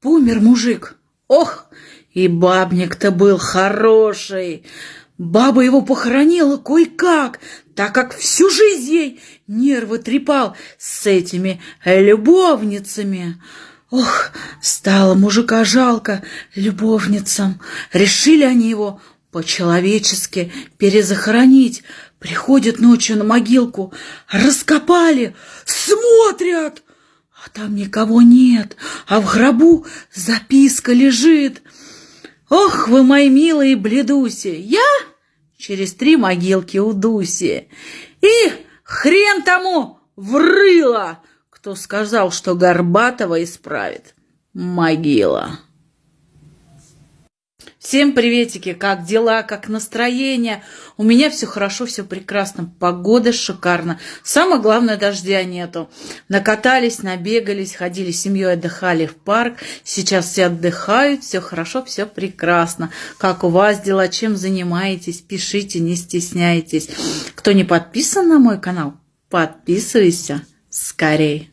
Помер мужик. Ох, и бабник-то был хороший. Баба его похоронила кое-как, так как всю жизнь ей нервы трепал с этими любовницами. Ох, стало мужика жалко любовницам. Решили они его по-человечески перезахоронить. Приходят ночью на могилку, раскопали, смотрят, а там никого нет, а в гробу записка лежит. Ох, вы мои милые бледуси, я через три могилки у Дуси. И хрен тому врыла, кто сказал, что Горбатова исправит могила. Всем приветики, как дела, как настроение? У меня все хорошо, все прекрасно, погода шикарна. Самое главное, дождя нету. Накатались, набегались, ходили с семьей, отдыхали в парк. Сейчас все отдыхают, все хорошо, все прекрасно. Как у вас дела, чем занимаетесь? Пишите, не стесняйтесь. Кто не подписан на мой канал, подписывайся скорей.